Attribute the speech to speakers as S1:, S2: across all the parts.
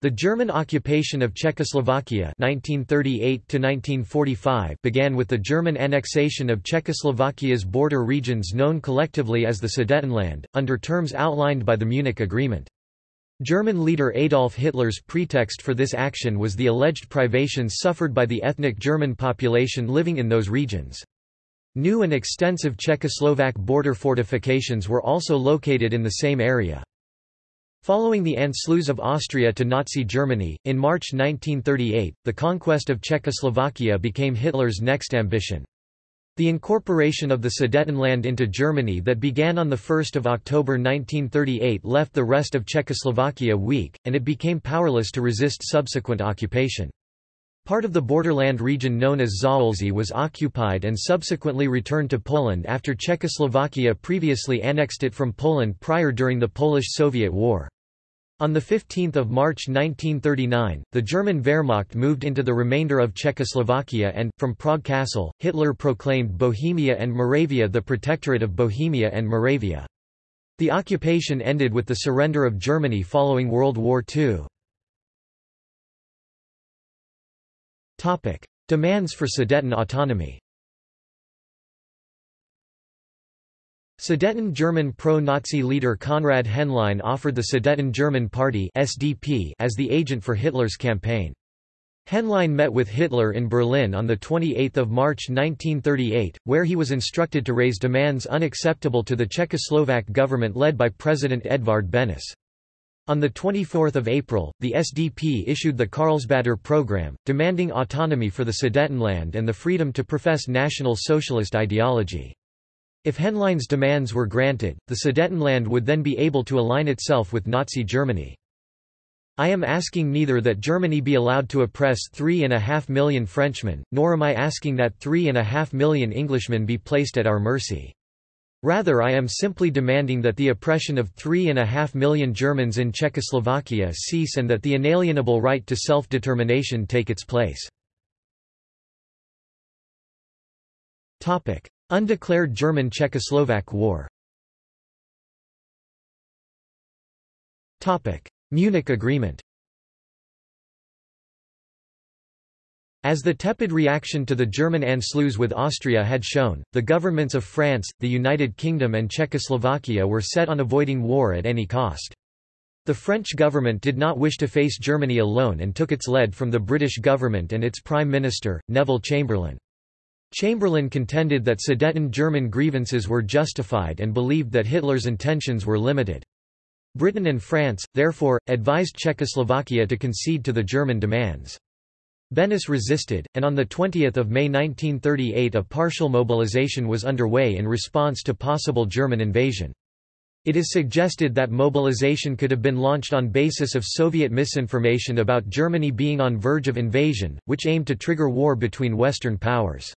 S1: The German occupation of Czechoslovakia 1938 began with the German annexation of Czechoslovakia's border regions known collectively as the Sudetenland, under terms outlined by the Munich Agreement. German leader Adolf Hitler's pretext for this action was the alleged privations suffered by the ethnic German population living in those regions. New and extensive Czechoslovak border fortifications were also located in the same area. Following the Anschluss of Austria to Nazi Germany, in March 1938, the conquest of Czechoslovakia became Hitler's next ambition. The incorporation of the Sudetenland into Germany that began on 1 October 1938 left the rest of Czechoslovakia weak, and it became powerless to resist subsequent occupation. Part of the borderland region known as Zaolzie was occupied and subsequently returned to Poland after Czechoslovakia previously annexed it from Poland prior during the Polish-Soviet War. On 15 March 1939, the German Wehrmacht moved into the remainder of Czechoslovakia and, from Prague Castle, Hitler proclaimed Bohemia and Moravia the Protectorate of Bohemia and Moravia. The occupation ended with the surrender of Germany following World War II. Demands for Sudeten autonomy Sudeten German pro-Nazi leader Konrad Henlein offered the Sudeten German Party SDP as the agent for Hitler's campaign. Henlein met with Hitler in Berlin on 28 March 1938, where he was instructed to raise demands unacceptable to the Czechoslovak government led by President Edvard Benes. On 24 April, the SDP issued the Karlsbader program, demanding autonomy for the Sudetenland and the freedom to profess National Socialist ideology. If Henlein's demands were granted, the Sudetenland would then be able to align itself with Nazi Germany. I am asking neither that Germany be allowed to oppress three and a half million Frenchmen, nor am I asking that three and a half million Englishmen be placed at our mercy. Rather I am simply demanding that the oppression of three and a half million Germans in Czechoslovakia cease and that the inalienable right to self-determination take its place. Undeclared German-Czechoslovak War Munich Agreement As the tepid reaction to the German Anschluss with Austria had shown, the governments of France, the United Kingdom and Czechoslovakia were set on avoiding war at any cost. The French government did not wish to face Germany alone and took its lead from the British government and its Prime Minister, Neville Chamberlain. Chamberlain contended that Sudeten German grievances were justified and believed that Hitler's intentions were limited. Britain and France, therefore, advised Czechoslovakia to concede to the German demands. Beneš resisted, and on 20 May 1938 a partial mobilization was underway in response to possible German invasion. It is suggested that mobilization could have been launched on basis of Soviet misinformation about Germany being on verge of invasion, which aimed to trigger war between Western powers.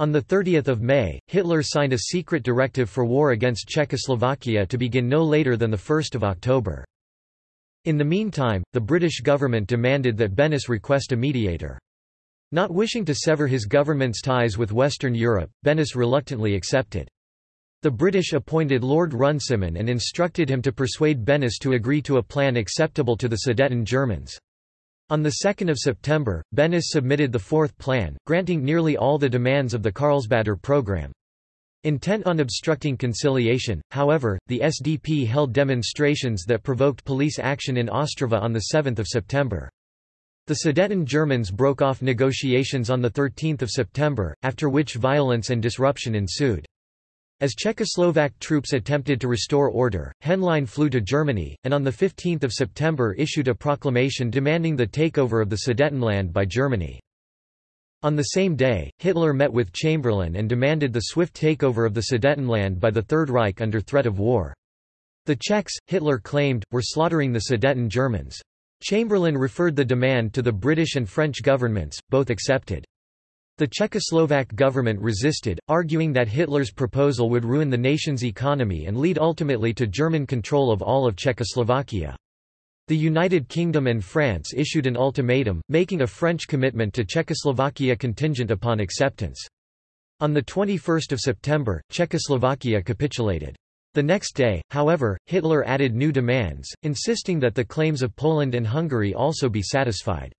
S1: On 30 May, Hitler signed a secret directive for war against Czechoslovakia to begin no later than 1 October. In the meantime, the British government demanded that Beneš request a mediator. Not wishing to sever his government's ties with Western Europe, Beneš reluctantly accepted. The British appointed Lord Runciman and instructed him to persuade Beneš to agree to a plan acceptable to the Sudeten Germans. On 2 September, Beneš submitted the fourth plan, granting nearly all the demands of the Karlsbader program. Intent on obstructing conciliation, however, the SDP held demonstrations that provoked police action in Ostrava on 7 September. The Sudeten Germans broke off negotiations on 13 September, after which violence and disruption ensued. As Czechoslovak troops attempted to restore order, Henlein flew to Germany, and on 15 September issued a proclamation demanding the takeover of the Sudetenland by Germany. On the same day, Hitler met with Chamberlain and demanded the swift takeover of the Sudetenland by the Third Reich under threat of war. The Czechs, Hitler claimed, were slaughtering the Sudeten Germans. Chamberlain referred the demand to the British and French governments, both accepted. The Czechoslovak government resisted, arguing that Hitler's proposal would ruin the nation's economy and lead ultimately to German control of all of Czechoslovakia. The United Kingdom and France issued an ultimatum, making a French commitment to Czechoslovakia contingent upon acceptance. On 21 September, Czechoslovakia capitulated. The next day, however, Hitler added new demands, insisting that the claims of Poland and Hungary also be satisfied.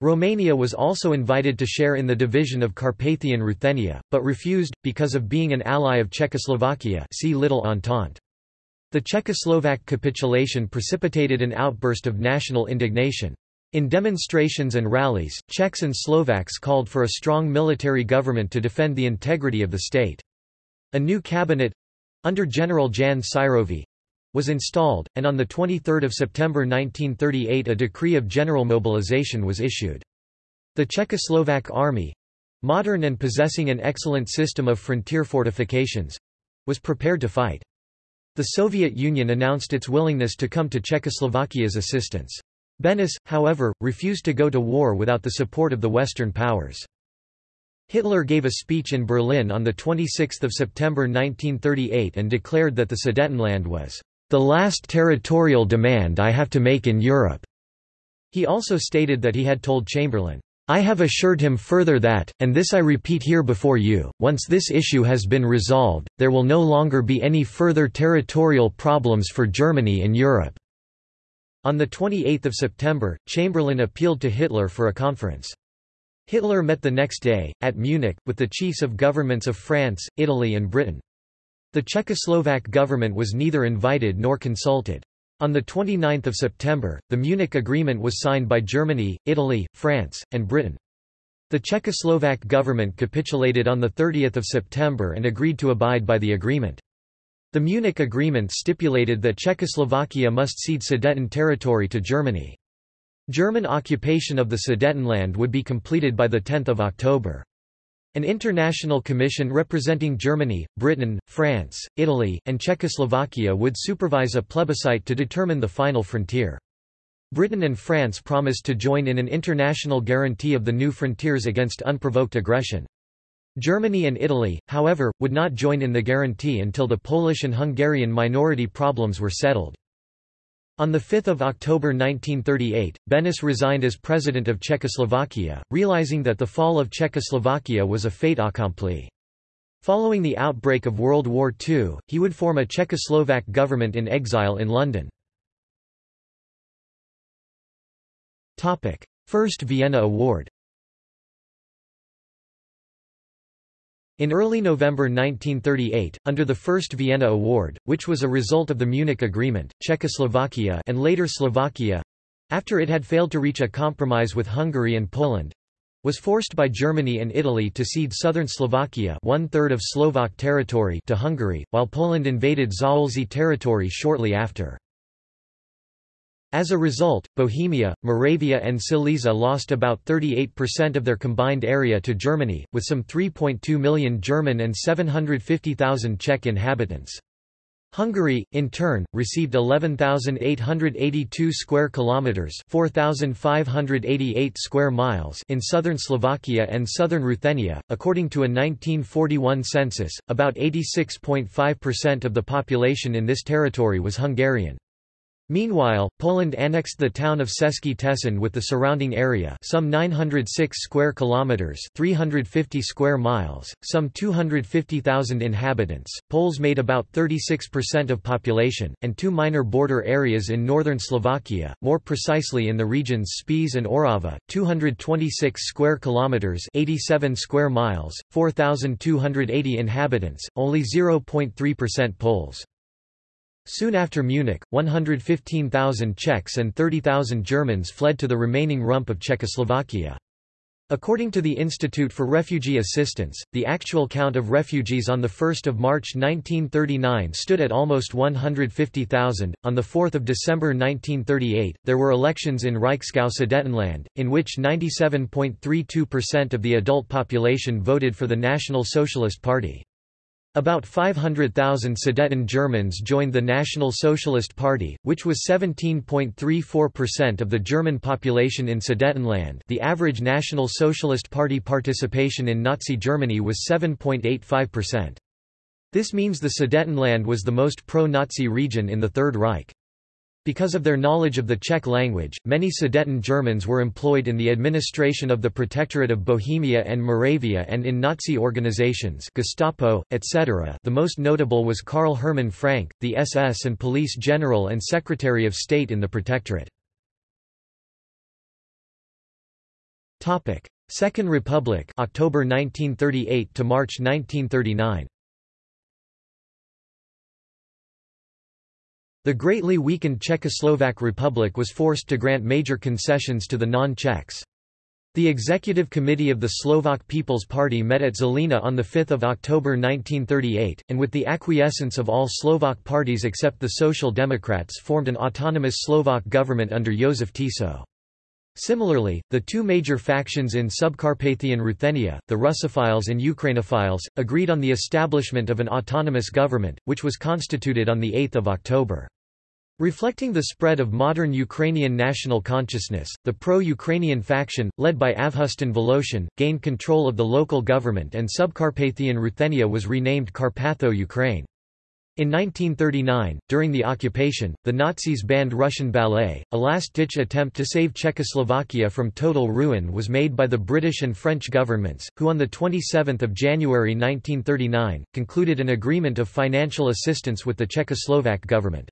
S1: Romania was also invited to share in the division of Carpathian Ruthenia, but refused, because of being an ally of Czechoslovakia see Little Entente. The Czechoslovak capitulation precipitated an outburst of national indignation. In demonstrations and rallies, Czechs and Slovaks called for a strong military government to defend the integrity of the state. A new cabinet—under General Jan Syrový, was installed, and on 23 September 1938 a decree of general mobilization was issued. The Czechoslovak army—modern and possessing an excellent system of frontier fortifications—was prepared to fight. The Soviet Union announced its willingness to come to Czechoslovakia's assistance. Beneš, however, refused to go to war without the support of the Western powers. Hitler gave a speech in Berlin on 26 September 1938 and declared that the Sudetenland was the last territorial demand I have to make in Europe. He also stated that he had told Chamberlain, I have assured him further that, and this I repeat here before you, once this issue has been resolved, there will no longer be any further territorial problems for Germany in Europe. On 28 September, Chamberlain appealed to Hitler for a conference. Hitler met the next day, at Munich, with the chiefs of governments of France, Italy and Britain. The Czechoslovak government was neither invited nor consulted. On 29 September, the Munich Agreement was signed by Germany, Italy, France, and Britain. The Czechoslovak government capitulated on 30 September and agreed to abide by the agreement. The Munich Agreement stipulated that Czechoslovakia must cede Sudeten territory to Germany. German occupation of the Sudetenland would be completed by 10 October. An international commission representing Germany, Britain, France, Italy, and Czechoslovakia would supervise a plebiscite to determine the final frontier. Britain and France promised to join in an international guarantee of the new frontiers against unprovoked aggression. Germany and Italy, however, would not join in the guarantee until the Polish and Hungarian minority problems were settled. On 5 October 1938, Beneš resigned as president of Czechoslovakia, realizing that the fall of Czechoslovakia was a fait accompli. Following the outbreak of World War II, he would form a Czechoslovak government in exile in London. First Vienna Award In early November 1938, under the First Vienna Award, which was a result of the Munich Agreement, Czechoslovakia and later Slovakia—after it had failed to reach a compromise with Hungary and Poland—was forced by Germany and Italy to cede southern Slovakia one-third of Slovak territory to Hungary, while Poland invaded Zaolzie territory shortly after. As a result, Bohemia, Moravia and Silesia lost about 38% of their combined area to Germany, with some 3.2 million German and 750,000 Czech inhabitants. Hungary, in turn, received 11,882 square kilometers (4,588 square miles) in southern Slovakia and southern Ruthenia. According to a 1941 census, about 86.5% of the population in this territory was Hungarian. Meanwhile, Poland annexed the town of Český Těšín with the surrounding area, some 906 square kilometers, 350 square miles, some 250,000 inhabitants. Poles made about 36% of population, and two minor border areas in northern Slovakia, more precisely in the regions Spiš and Orava, 226 square kilometers, 87 square miles, 4,280 inhabitants, only 0.3% Poles. Soon after Munich, 115,000 Czechs and 30,000 Germans fled to the remaining rump of Czechoslovakia. According to the Institute for Refugee Assistance, the actual count of refugees on 1 March 1939 stood at almost 150,000. On 4 December 1938, there were elections in Reichsgau Sudetenland, in which 97.32% of the adult population voted for the National Socialist Party. About 500,000 Sudeten Germans joined the National Socialist Party, which was 17.34% of the German population in Sudetenland the average National Socialist Party participation in Nazi Germany was 7.85%. This means the Sudetenland was the most pro-Nazi region in the Third Reich. Because of their knowledge of the Czech language, many Sudeten Germans were employed in the administration of the Protectorate of Bohemia and Moravia and in Nazi organizations Gestapo, etc. The most notable was Karl Hermann Frank, the SS and Police General and Secretary of State in the Protectorate. Second Republic October 1938 to March 1939 The greatly weakened Czechoslovak Republic was forced to grant major concessions to the non-Czechs. The Executive Committee of the Slovak People's Party met at Žilina on 5 October 1938, and with the acquiescence of all Slovak parties except the Social Democrats formed an autonomous Slovak government under Josef Tiso. Similarly, the two major factions in Subcarpathian Ruthenia, the Russophiles and Ukrainophiles, agreed on the establishment of an autonomous government, which was constituted on 8 October. Reflecting the spread of modern Ukrainian national consciousness, the pro-Ukrainian faction, led by Avhustin Voloshin, gained control of the local government and Subcarpathian Ruthenia was renamed Carpatho-Ukraine. In 1939, during the occupation, the Nazis banned Russian ballet. A last-ditch attempt to save Czechoslovakia from total ruin was made by the British and French governments, who on 27 January 1939, concluded an agreement of financial assistance with the Czechoslovak government.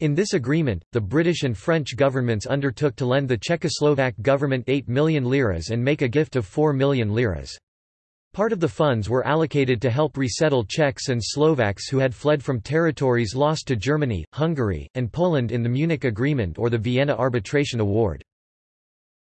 S1: In this agreement, the British and French governments undertook to lend the Czechoslovak government 8 million liras and make a gift of 4 million liras. Part of the funds were allocated to help resettle Czechs and Slovaks who had fled from territories lost to Germany, Hungary, and Poland in the Munich Agreement or the Vienna Arbitration Award.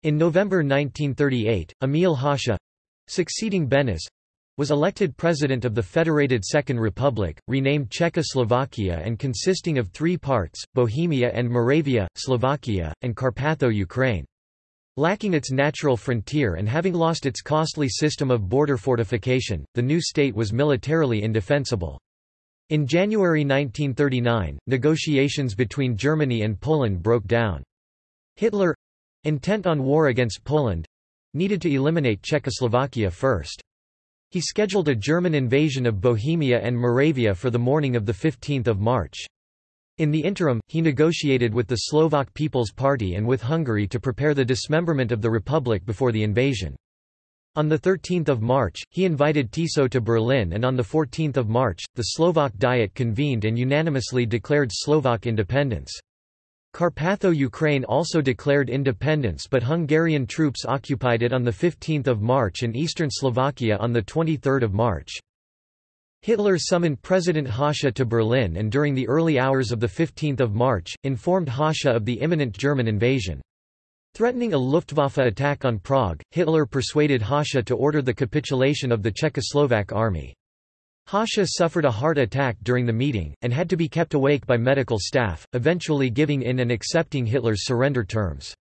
S1: In November 1938, Emil Hácha—succeeding Benes, was elected president of the Federated Second Republic, renamed Czechoslovakia and consisting of three parts, Bohemia and Moravia, Slovakia, and Carpatho-Ukraine. Lacking its natural frontier and having lost its costly system of border fortification, the new state was militarily indefensible. In January 1939, negotiations between Germany and Poland broke down. Hitler—intent on war against Poland—needed to eliminate Czechoslovakia first. He scheduled a German invasion of Bohemia and Moravia for the morning of 15 March. In the interim, he negotiated with the Slovak People's Party and with Hungary to prepare the dismemberment of the republic before the invasion. On 13 March, he invited Tiso to Berlin and on 14 March, the Slovak Diet convened and unanimously declared Slovak independence. Carpatho-Ukraine also declared independence but Hungarian troops occupied it on 15 March and eastern Slovakia on 23 March. Hitler summoned President Hácha to Berlin and during the early hours of 15 March, informed Hácha of the imminent German invasion. Threatening a Luftwaffe attack on Prague, Hitler persuaded Hácha to order the capitulation of the Czechoslovak army. Hácha suffered a heart attack during the meeting, and had to be kept awake by medical staff, eventually giving in and accepting Hitler's surrender terms.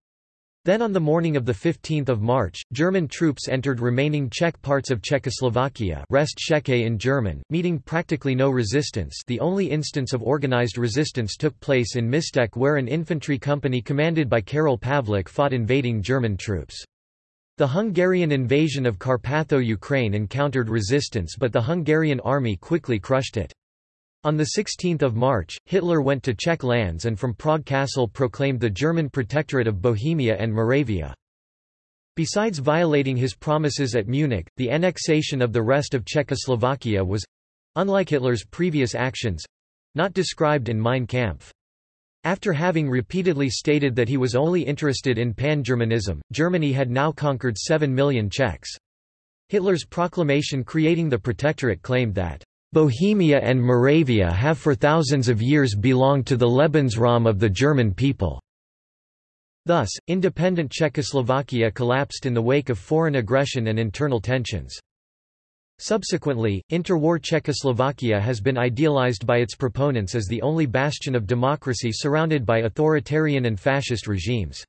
S1: Then on the morning of 15 March, German troops entered remaining Czech parts of Czechoslovakia Rest in German, meeting practically no resistance the only instance of organized resistance took place in Mistek where an infantry company commanded by Karel Pavlik fought invading German troops. The Hungarian invasion of Carpatho-Ukraine encountered resistance but the Hungarian army quickly crushed it. On 16 March, Hitler went to Czech lands and from Prague Castle proclaimed the German Protectorate of Bohemia and Moravia. Besides violating his promises at Munich, the annexation of the rest of Czechoslovakia was—unlike Hitler's previous actions—not described in Mein Kampf. After having repeatedly stated that he was only interested in pan-Germanism, Germany had now conquered 7 million Czechs. Hitler's proclamation creating the Protectorate claimed that, "...Bohemia and Moravia have for thousands of years belonged to the Lebensraum of the German people." Thus, independent Czechoslovakia collapsed in the wake of foreign aggression and internal tensions. Subsequently, interwar Czechoslovakia has been idealized by its proponents as the only bastion of democracy surrounded by authoritarian and fascist regimes.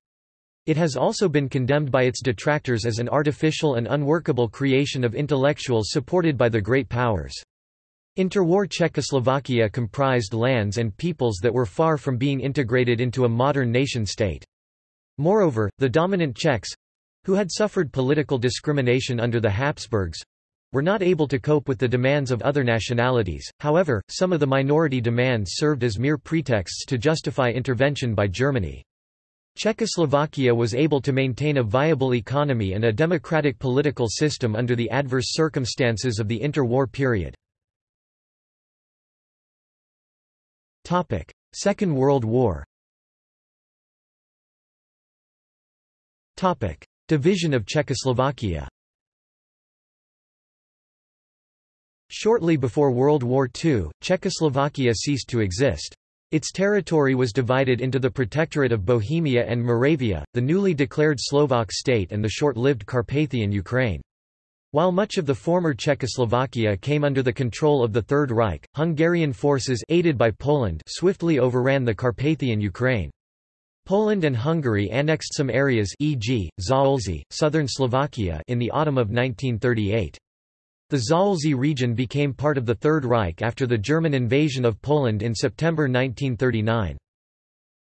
S1: It has also been condemned by its detractors as an artificial and unworkable creation of intellectuals supported by the great powers. Interwar Czechoslovakia comprised lands and peoples that were far from being integrated into a modern nation-state. Moreover, the dominant Czechs—who had suffered political discrimination under the Habsburgs, were not able to cope with the demands of other nationalities, however, some of the minority demands served as mere pretexts to justify intervention by Germany. Czechoslovakia was able to maintain a viable economy and a democratic political system under the adverse circumstances of the interwar period. Second World War Division of Czechoslovakia Shortly before World War II, Czechoslovakia ceased to exist. Its territory was divided into the Protectorate of Bohemia and Moravia, the newly declared Slovak state and the short-lived Carpathian Ukraine. While much of the former Czechoslovakia came under the control of the Third Reich, Hungarian forces aided by Poland swiftly overran the Carpathian Ukraine. Poland and Hungary annexed some areas e.g., Zaolzie, southern Slovakia in the autumn of 1938. The Zaolzie region became part of the Third Reich after the German invasion of Poland in September 1939.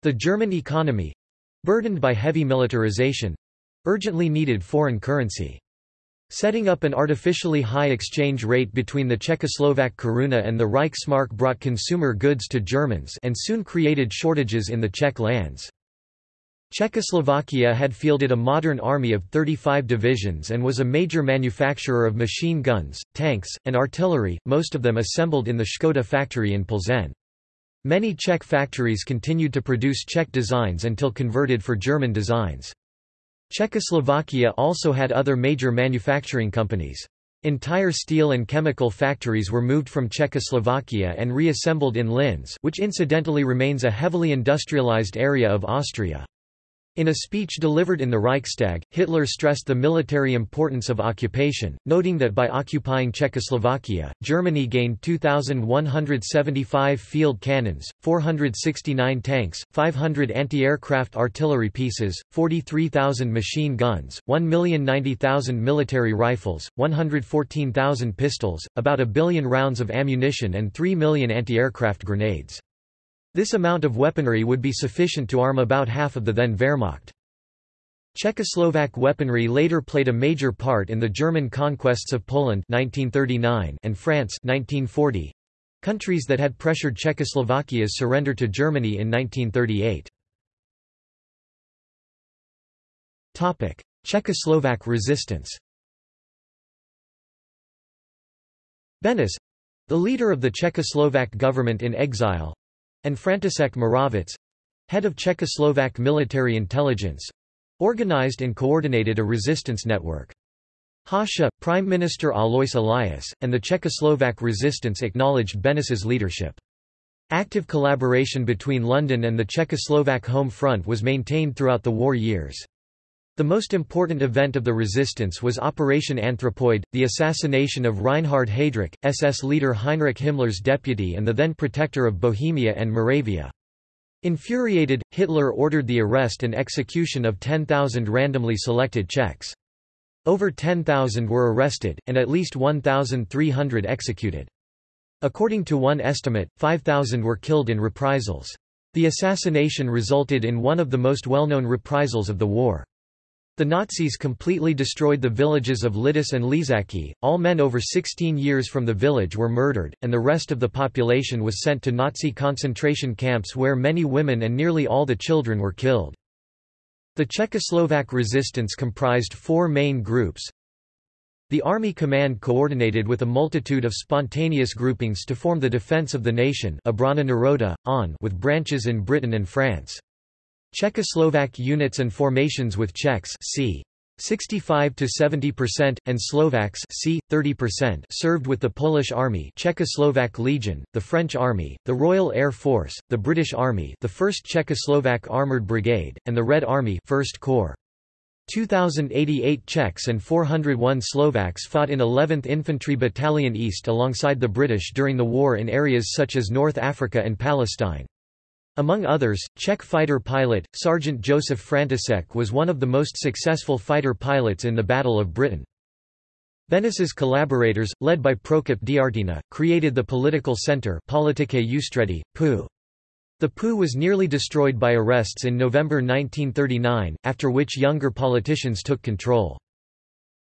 S1: The German economy—burdened by heavy militarization—urgently needed foreign currency. Setting up an artificially high exchange rate between the Czechoslovak koruna and the Reichsmark brought consumer goods to Germans and soon created shortages in the Czech lands. Czechoslovakia had fielded a modern army of 35 divisions and was a major manufacturer of machine guns, tanks, and artillery, most of them assembled in the Škoda factory in Plzeň. Many Czech factories continued to produce Czech designs until converted for German designs. Czechoslovakia also had other major manufacturing companies. Entire steel and chemical factories were moved from Czechoslovakia and reassembled in Linz which incidentally remains a heavily industrialized area of Austria. In a speech delivered in the Reichstag, Hitler stressed the military importance of occupation, noting that by occupying Czechoslovakia, Germany gained 2,175 field cannons, 469 tanks, 500 anti-aircraft artillery pieces, 43,000 machine guns, 1,090,000 military rifles, 114,000 pistols, about a billion rounds of ammunition and 3 million anti-aircraft grenades. This amount of weaponry would be sufficient to arm about half of the then Wehrmacht. Czechoslovak weaponry later played a major part in the German conquests of Poland 1939 and France 1940, countries that had pressured Czechoslovakia's surrender to Germany in 1938. Topic: Czechoslovak resistance. Benes, the leader of the Czechoslovak government in exile, and František Moravec head of Czechoslovak military intelligence organized and coordinated a resistance network. Hácha, Prime Minister Alois Elias, and the Czechoslovak resistance acknowledged Beneš's leadership. Active collaboration between London and the Czechoslovak home front was maintained throughout the war years. The most important event of the resistance was Operation Anthropoid, the assassination of Reinhard Heydrich, SS leader Heinrich Himmler's deputy and the then protector of Bohemia and Moravia. Infuriated, Hitler ordered the arrest and execution of 10,000 randomly selected Czechs. Over 10,000 were arrested, and at least 1,300 executed. According to one estimate, 5,000 were killed in reprisals. The assassination resulted in one of the most well-known reprisals of the war. The Nazis completely destroyed the villages of Lidice and Ležáky, all men over 16 years from the village were murdered, and the rest of the population was sent to Nazi concentration camps where many women and nearly all the children were killed. The Czechoslovak resistance comprised four main groups. The Army Command coordinated with a multitude of spontaneous groupings to form the Defense of the Nation Naroda, on with branches in Britain and France. Czechoslovak units and formations with Czechs c. 65 to 70% and Slovaks c 30% served with the Polish Army, Czechoslovak Legion, the French Army, the Royal Air Force, the British Army, the 1st Czechoslovak Armored Brigade, and the Red Army 1st Corps. 2088 Czechs and 401 Slovaks fought in 11th Infantry Battalion East alongside the British during the war in areas such as North Africa and Palestine. Among others, Czech fighter pilot, Sergeant Josef František was one of the most successful fighter pilots in the Battle of Britain. Beneš's collaborators, led by Prokop Drtina, created the political center Politické ústředí, PU. The PU was nearly destroyed by arrests in November 1939, after which younger politicians took control.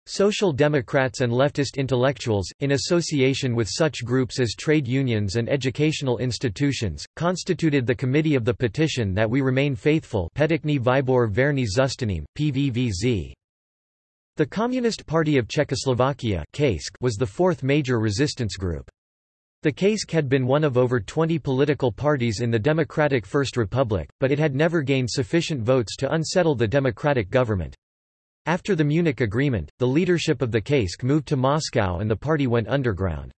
S1: Social Democrats and leftist intellectuals, in association with such groups as trade unions and educational institutions, constituted the Committee of the Petition that we remain faithful PVVZ. The Communist Party of Czechoslovakia was the fourth major resistance group. The KSČ had been one of over 20 political parties in the Democratic First Republic, but it had never gained sufficient votes to unsettle the democratic government. After the Munich Agreement, the leadership of the KSČ moved to Moscow and the party went underground.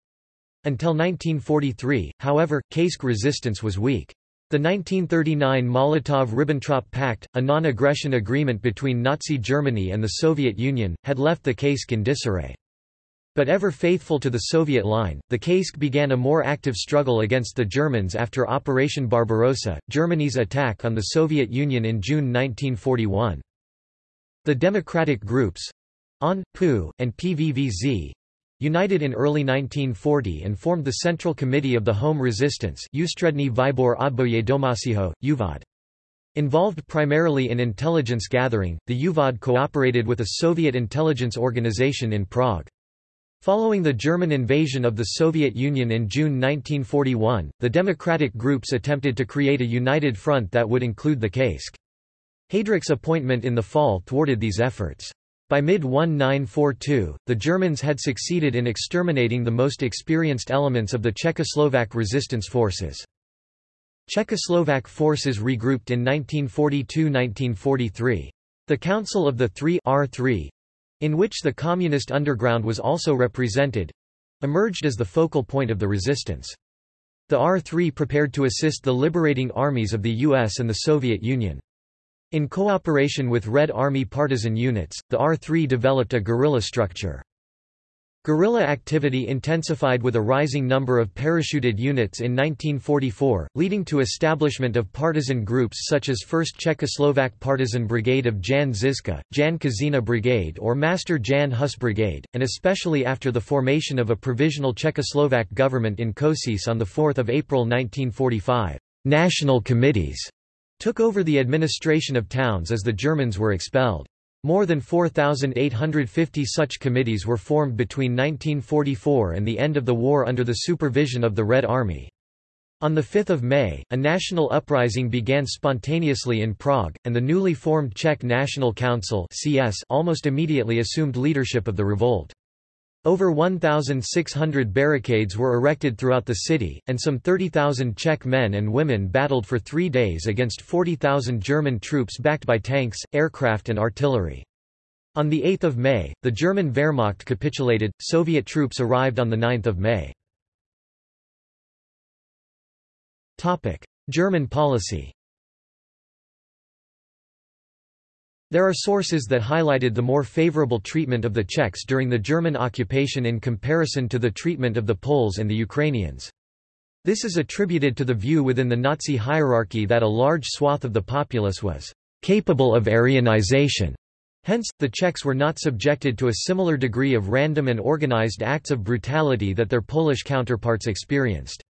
S1: Until 1943, however, KSČ resistance was weak. The 1939 Molotov–Ribbentrop Pact, a non-aggression agreement between Nazi Germany and the Soviet Union, had left the KSČ in disarray. But ever faithful to the Soviet line, the KSČ began a more active struggle against the Germans after Operation Barbarossa, Germany's attack on the Soviet Union in June 1941. The democratic groups ON, PU, and PVVZ united in early 1940 and formed the Central Committee of the Home Resistance. Involved primarily in intelligence gathering, the UVOD cooperated with a Soviet intelligence organization in Prague. Following the German invasion of the Soviet Union in June 1941, the democratic groups attempted to create a united front that would include the KSČ. Heydrich's appointment in the fall thwarted these efforts. By mid-1942, the Germans had succeeded in exterminating the most experienced elements of the Czechoslovak resistance forces. Czechoslovak forces regrouped in 1942–1943. The Council of the Three R3, in which the Communist underground was also represented, emerged as the focal point of the resistance. The R3 prepared to assist the liberating armies of the US and the Soviet Union. In cooperation with Red Army partisan units, the R3 developed a guerrilla structure. Guerrilla activity intensified with a rising number of parachuted units in 1944, leading to establishment of partisan groups such as 1st Czechoslovak Partisan Brigade of Jan Žižka, Jan Kozina Brigade or Master Jan Hus Brigade, and especially after the formation of a provisional Czechoslovak government in Košice on 4 April 1945. National committees took over the administration of towns as the Germans were expelled. More than 4,850 such committees were formed between 1944 and the end of the war under the supervision of the Red Army. On 5 May, a national uprising began spontaneously in Prague, and the newly formed Czech National Council CS almost immediately assumed leadership of the revolt. Over 1,600 barricades were erected throughout the city, and some 30,000 Czech men and women battled for three days against 40,000 German troops backed by tanks, aircraft and artillery. On 8 May, the German Wehrmacht capitulated, Soviet troops arrived on 9 May. German policy There are sources that highlighted the more favorable treatment of the Czechs during the German occupation in comparison to the treatment of the Poles and the Ukrainians. This is attributed to the view within the Nazi hierarchy that a large swath of the populace was capable of Aryanization. Hence, the Czechs were not subjected to a similar degree of random and organized acts of brutality that their Polish counterparts experienced.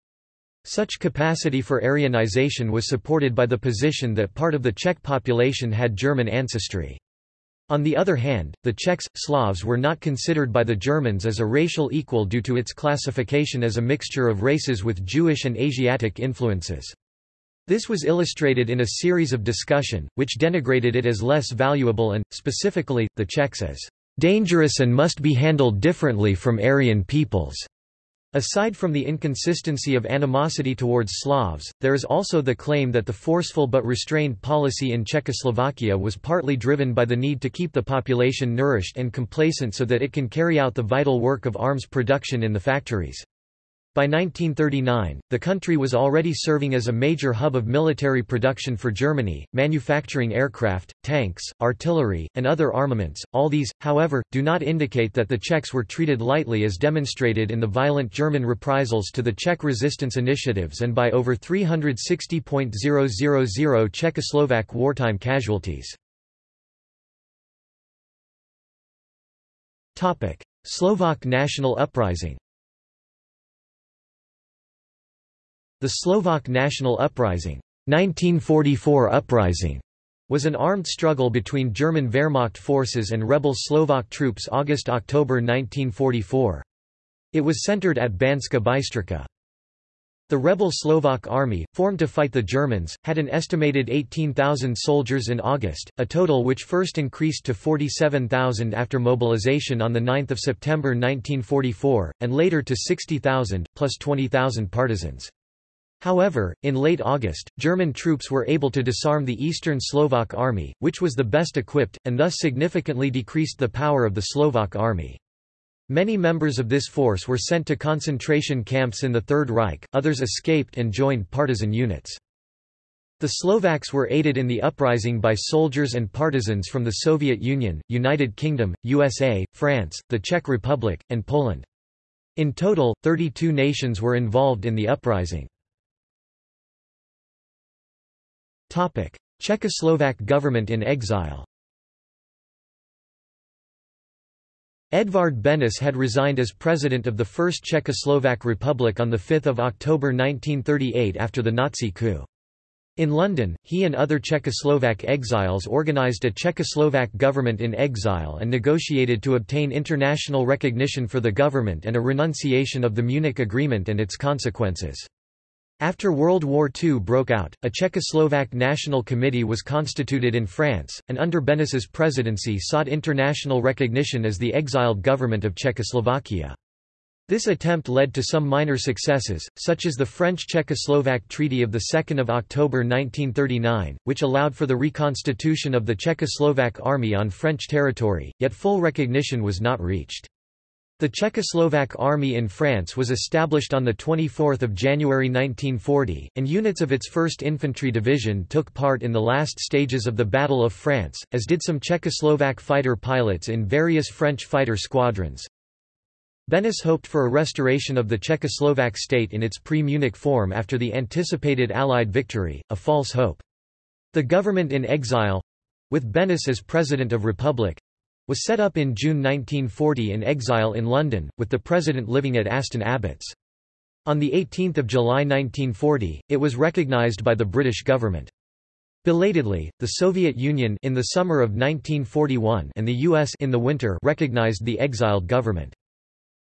S1: Such capacity for Aryanization was supported by the position that part of the Czech population had German ancestry. On the other hand, the Czechs, Slavs were not considered by the Germans as a racial equal due to its classification as a mixture of races with Jewish and Asiatic influences. This was illustrated in a series of discussion, which denigrated it as less valuable and, specifically, the Czechs as dangerous and must be handled differently from Aryan peoples. Aside from the inconsistency of animosity towards Slavs, there is also the claim that the forceful but restrained policy in Czechoslovakia was partly driven by the need to keep the population nourished and complacent so that it can carry out the vital work of arms production in the factories. By 1939, the country was already serving as a major hub of military production for Germany, manufacturing aircraft, tanks, artillery, and other armaments. All these, however, do not indicate that the Czechs were treated lightly as demonstrated in the violent German reprisals to the Czech resistance initiatives and by over 360.000 Czechoslovak wartime casualties. Slovak national uprising The Slovak National Uprising 1944 uprising was an armed struggle between German Wehrmacht forces and rebel Slovak troops August–October 1944. It was centered at Banska Bystrica. The rebel Slovak army, formed to fight the Germans, had an estimated 18,000 soldiers in August, a total which first increased to 47,000 after mobilization on 9 September 1944, and later to 60,000, plus 20,000 partisans. However, in late August, German troops were able to disarm the Eastern Slovak army, which was the best equipped, and thus significantly decreased the power of the Slovak army. Many members of this force were sent to concentration camps in the Third Reich, others escaped and joined partisan units. The Slovaks were aided in the uprising by soldiers and partisans from the Soviet Union, United Kingdom, USA, France, the Czech Republic, and Poland. In total, 32 nations were involved in the uprising. Czechoslovak government in exile Edvard Benes had resigned as president of the First Czechoslovak Republic on 5 October 1938 after the Nazi coup. In London, he and other Czechoslovak exiles organized a Czechoslovak government in exile and negotiated to obtain international recognition for the government and a renunciation of the Munich Agreement and its consequences. After World War II broke out, a Czechoslovak National Committee was constituted in France, and under Beneš's presidency sought international recognition as the exiled government of Czechoslovakia. This attempt led to some minor successes, such as the French-Czechoslovak Treaty of 2 October 1939, which allowed for the reconstitution of the Czechoslovak army on French territory, yet full recognition was not reached. The Czechoslovak Army in France was established on 24 January 1940, and units of its 1st Infantry Division took part in the last stages of the Battle of France, as did some Czechoslovak fighter pilots in various French fighter squadrons. Benes hoped for a restoration of the Czechoslovak state in its pre-Munich form after the anticipated Allied victory, a false hope. The government in exile—with Benes as President of Republic, was set up in June 1940 in exile in London, with the president living at Aston Abbots. On 18 July 1940, it was recognised by the British government. Belatedly, the Soviet Union in the summer of 1941 and the US in the winter recognized the exiled government.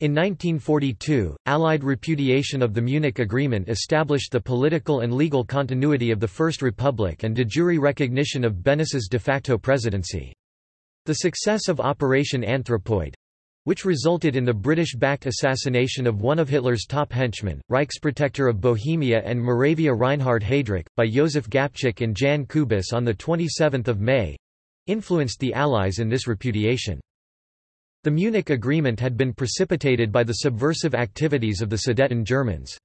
S1: In 1942, Allied repudiation of the Munich Agreement established the political and legal continuity of the First Republic and de jure recognition of Beneš's de facto presidency. The success of Operation Anthropoid which resulted in the British-backed assassination of one of Hitler's top henchmen, Reichsprotector of Bohemia and Moravia Reinhard Heydrich, by Josef Gabčík and Jan Kubis on 27 May—influenced the Allies in this repudiation. The Munich Agreement had been precipitated by the subversive activities of the Sudeten Germans.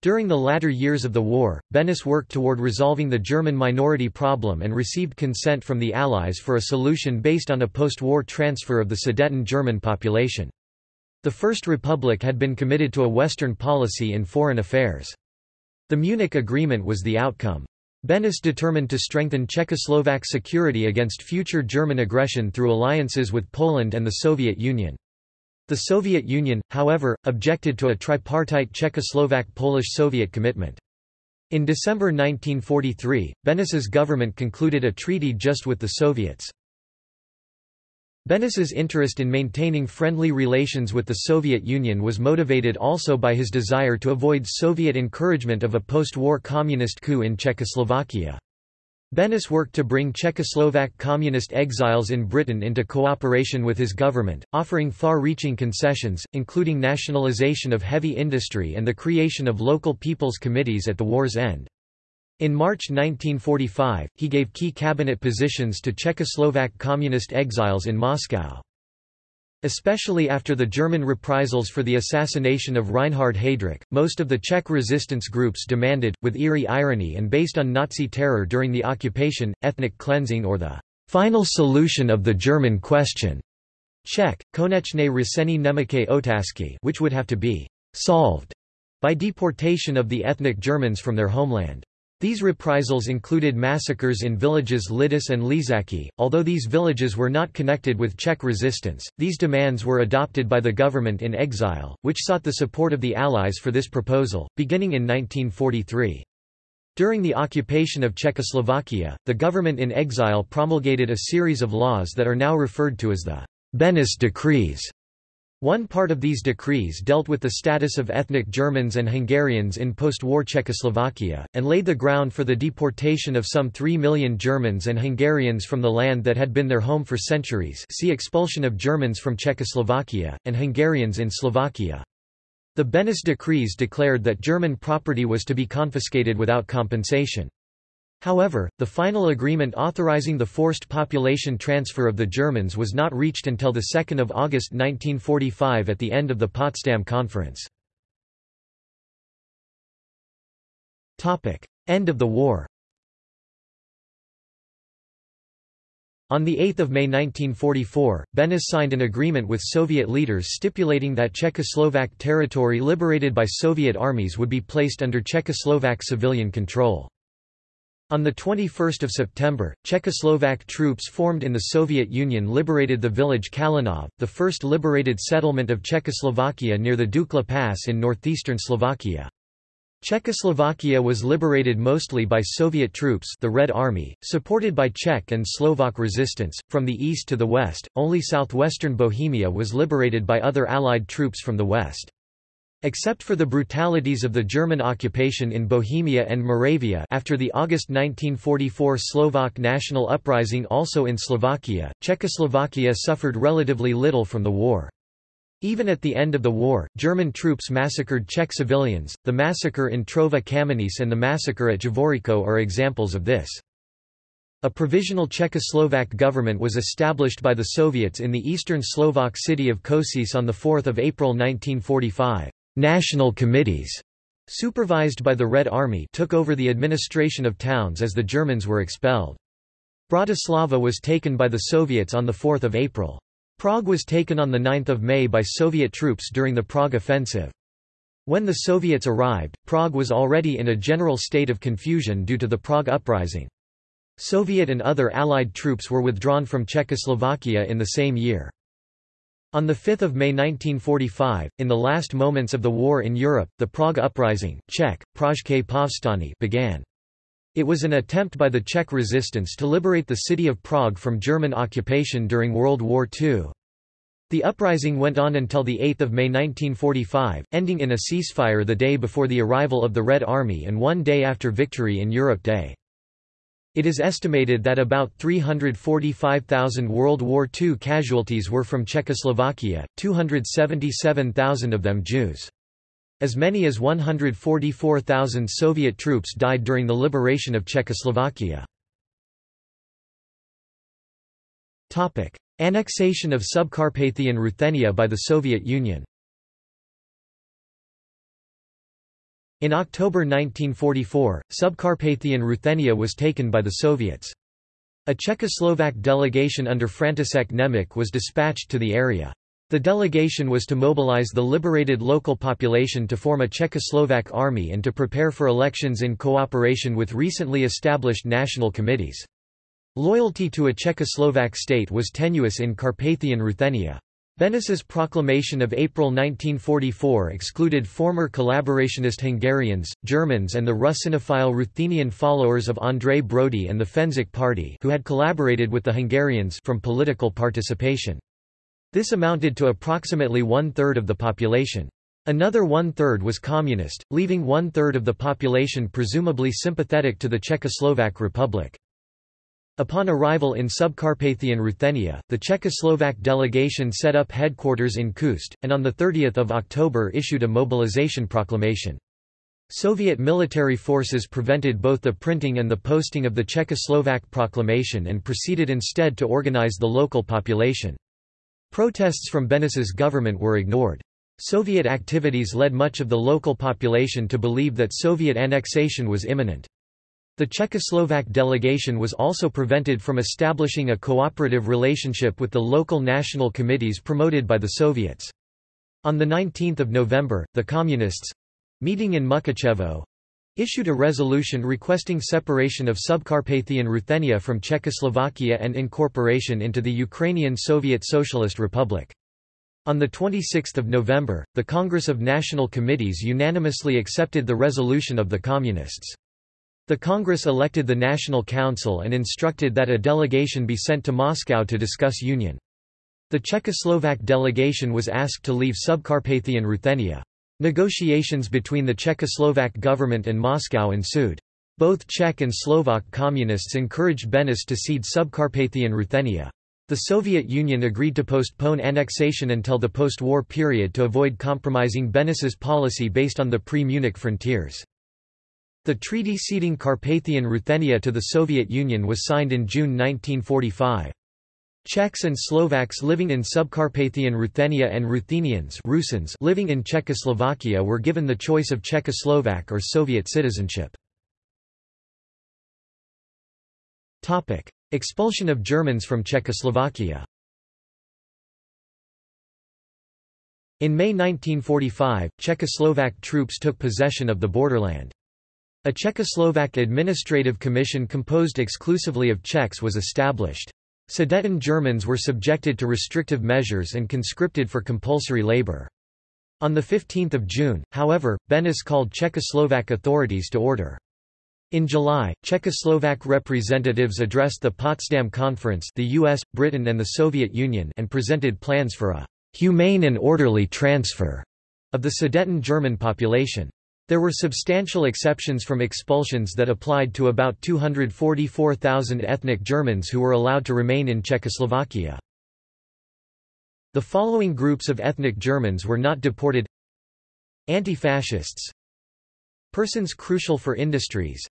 S1: During the latter years of the war, Benes worked toward resolving the German minority problem and received consent from the Allies for a solution based on a post-war transfer of the Sudeten German population. The First Republic had been committed to a Western policy in foreign affairs. The Munich Agreement was the outcome. Benes determined to strengthen Czechoslovak security against future German aggression through alliances with Poland and the Soviet Union. The Soviet Union, however, objected to a tripartite Czechoslovak-Polish-Soviet commitment. In December 1943, Beneš's government concluded a treaty just with the Soviets. Beneš's interest in maintaining friendly relations with the Soviet Union was motivated also by his desire to avoid Soviet encouragement of a post-war communist coup in Czechoslovakia. Benes worked to bring Czechoslovak communist exiles in Britain into cooperation with his government, offering far-reaching concessions, including nationalization of heavy industry and the creation of local people's committees at the war's end. In March 1945, he gave key cabinet positions to Czechoslovak communist exiles in Moscow. Especially after the German reprisals for the assassination of Reinhard Heydrich, most of the Czech resistance groups demanded, with eerie irony and based on Nazi terror during the occupation, ethnic cleansing or the final solution of the German question. Czech, konečné řešení německé otázky which would have to be solved by deportation of the ethnic Germans from their homeland. These reprisals included massacres in villages Lidice and Ležáky. Although these villages were not connected with Czech resistance, these demands were adopted by the government in exile, which sought the support of the Allies for this proposal, beginning in 1943. During the occupation of Czechoslovakia, the government in exile promulgated a series of laws that are now referred to as the Beneš Decrees. One part of these decrees dealt with the status of ethnic Germans and Hungarians in post-war Czechoslovakia, and laid the ground for the deportation of some 3 million Germans and Hungarians from the land that had been their home for centuries see expulsion of Germans from Czechoslovakia, and Hungarians in Slovakia. The Beneš decrees declared that German property was to be confiscated without compensation. However, the final agreement authorizing the forced population transfer of the Germans was not reached until 2 August 1945 at the end of the Potsdam Conference. End of the war On 8 May 1944, Beneš signed an agreement with Soviet leaders stipulating that Czechoslovak territory liberated by Soviet armies would be placed under Czechoslovak civilian control. On 21 September, Czechoslovak troops formed in the Soviet Union liberated the village Kalinov, the first liberated settlement of Czechoslovakia near the Dukla Pass in northeastern Slovakia. Czechoslovakia was liberated mostly by Soviet troops the Red Army, supported by Czech and Slovak resistance. From the east to the west, only southwestern Bohemia was liberated by other Allied troops from the west. Except for the brutalities of the German occupation in Bohemia and Moravia after the August 1944 Slovak national uprising also in Slovakia, Czechoslovakia suffered relatively little from the war. Even at the end of the war, German troops massacred Czech civilians. The massacre in Trhová Kamenice and the massacre at Javoříčko are examples of this. A provisional Czechoslovak government was established by the Soviets in the eastern Slovak city of Košice on 4 April 1945. National committees, supervised by the Red Army took over the administration of towns as the Germans were expelled. Bratislava was taken by the Soviets on 4 April. Prague was taken on 9 May by Soviet troops during the Prague Offensive. When the Soviets arrived, Prague was already in a general state of confusion due to the Prague Uprising. Soviet and other Allied troops were withdrawn from Czechoslovakia in the same year. On 5 May 1945, in the last moments of the war in Europe, the Prague Uprising Czech, Pražské povstání began. It was an attempt by the Czech resistance to liberate the city of Prague from German occupation during World War II. The uprising went on until 8 May 1945, ending in a ceasefire the day before the arrival of the Red Army and one day after Victory in Europe Day. It is estimated that about 345,000 World War II casualties were from Czechoslovakia, 277,000 of them Jews. As many as 144,000 Soviet troops died during the liberation of Czechoslovakia. Annexation of Subcarpathian Ruthenia by the Soviet Union In October 1944, Subcarpathian Ruthenia was taken by the Soviets. A Czechoslovak delegation under František Němec was dispatched to the area. The delegation was to mobilize the liberated local population to form a Czechoslovak army and to prepare for elections in cooperation with recently established national committees. Loyalty to a Czechoslovak state was tenuous in Carpathian Ruthenia. Beneš's proclamation of April 1944 excluded former collaborationist Hungarians, Germans and the Russinophile Ruthenian followers of Andrej Bródy and the Fencik Party who had collaborated with the Hungarians from political participation. This amounted to approximately one-third of the population. Another one-third was communist, leaving one-third of the population presumably sympathetic to the Czechoslovak Republic. Upon arrival in Subcarpathian Ruthenia, the Czechoslovak delegation set up headquarters in Khust, and on 30 October issued a mobilization proclamation. Soviet military forces prevented both the printing and the posting of the Czechoslovak proclamation and proceeded instead to organize the local population. Protests from Beneš's government were ignored. Soviet activities led much of the local population to believe that Soviet annexation was imminent. The Czechoslovak delegation was also prevented from establishing a cooperative relationship with the local national committees promoted by the Soviets. On 19 November, the Communists—meeting in Mukachevo, issued a resolution requesting separation of Subcarpathian Ruthenia from Czechoslovakia and incorporation into the Ukrainian Soviet Socialist Republic. On 26 November, the Congress of National Committees unanimously accepted the resolution of the Communists. The Congress elected the National Council and instructed that a delegation be sent to Moscow to discuss union. The Czechoslovak delegation was asked to leave Subcarpathian Ruthenia. Negotiations between the Czechoslovak government and Moscow ensued. Both Czech and Slovak communists encouraged Beneš to cede Subcarpathian Ruthenia. The Soviet Union agreed to postpone annexation until the post-war period to avoid compromising Beneš's policy based on the pre-Munich frontiers. The treaty ceding Carpathian Ruthenia to the Soviet Union was signed in June 1945. Czechs and Slovaks living in Subcarpathian Ruthenia and Ruthenians Rusins living in Czechoslovakia were given the choice of Czechoslovak or Soviet citizenship. Expulsion of Germans from Czechoslovakia In May 1945, Czechoslovak troops took possession of the borderland. A Czechoslovak administrative commission composed exclusively of Czechs was established. Sudeten Germans were subjected to restrictive measures and conscripted for compulsory labor. On 15 June, however, Beneš called Czechoslovak authorities to order. In July, Czechoslovak representatives addressed the Potsdam Conference the US, Britain and the Soviet Union and presented plans for a «humane and orderly transfer» of the Sudeten German population. There were substantial exceptions from expulsions that applied to about 244,000 ethnic Germans who were allowed to remain in Czechoslovakia. The following groups of ethnic Germans were not deported Anti-fascists Persons crucial for industries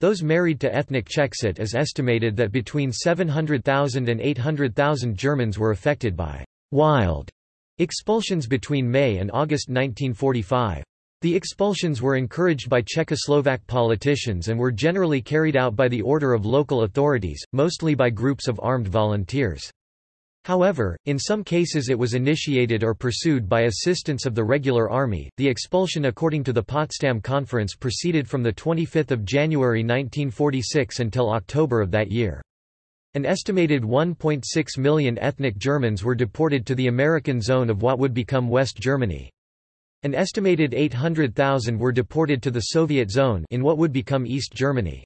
S1: Those married to ethnic Czechs It is estimated that between 700,000 and 800,000 Germans were affected by «wild» expulsions between May and August 1945. The expulsions were encouraged by Czechoslovak politicians and were generally carried out by the order of local authorities, mostly by groups of armed volunteers. However, in some cases it was initiated or pursued by assistance of the regular army. The expulsion according to the Potsdam Conference proceeded from the 25th of January 1946 until October of that year. An estimated 1.6 million ethnic Germans were deported to the American zone of what would become West Germany. An estimated 800,000 were deported to the Soviet zone in what would become East Germany.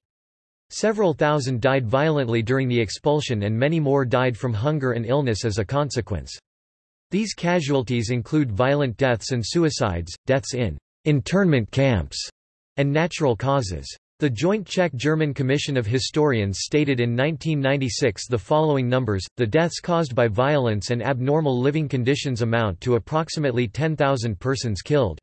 S1: Several thousand died violently during the expulsion and many more died from hunger and illness as a consequence. These casualties include violent deaths and suicides, deaths in internment camps, and natural causes. The Joint Czech-German Commission of Historians stated in 1996 the following numbers, the deaths caused by violence and abnormal living conditions amount to approximately 10,000 persons killed.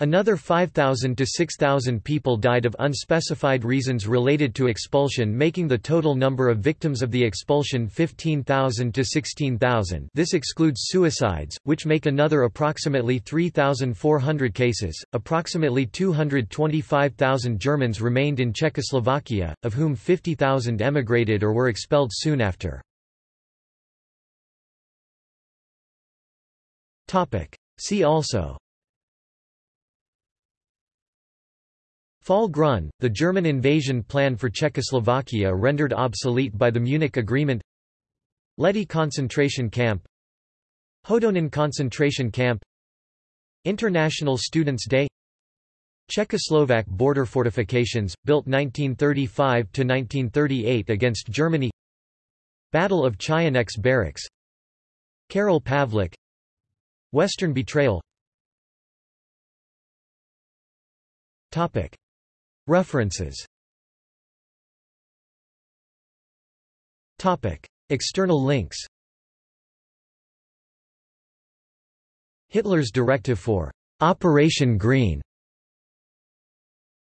S1: Another 5,000 to 6,000 people died of unspecified reasons related to expulsion making the total number of victims of the expulsion 15,000 to 16,000 this excludes suicides, which make another approximately 3,400 cases. Approximately 225,000 Germans remained in Czechoslovakia, of whom 50,000 emigrated or were expelled soon after. See also Fall Grün, the German invasion plan for Czechoslovakia rendered obsolete by the Munich Agreement. Lety concentration camp. Hodonín concentration camp. International Students' Day. Czechoslovak border fortifications, built 1935–1938 against Germany. Battle of Czajánek's Barracks. Karel Pavlík. Western betrayal. Topic References. External links. Hitler's directive for Operation Green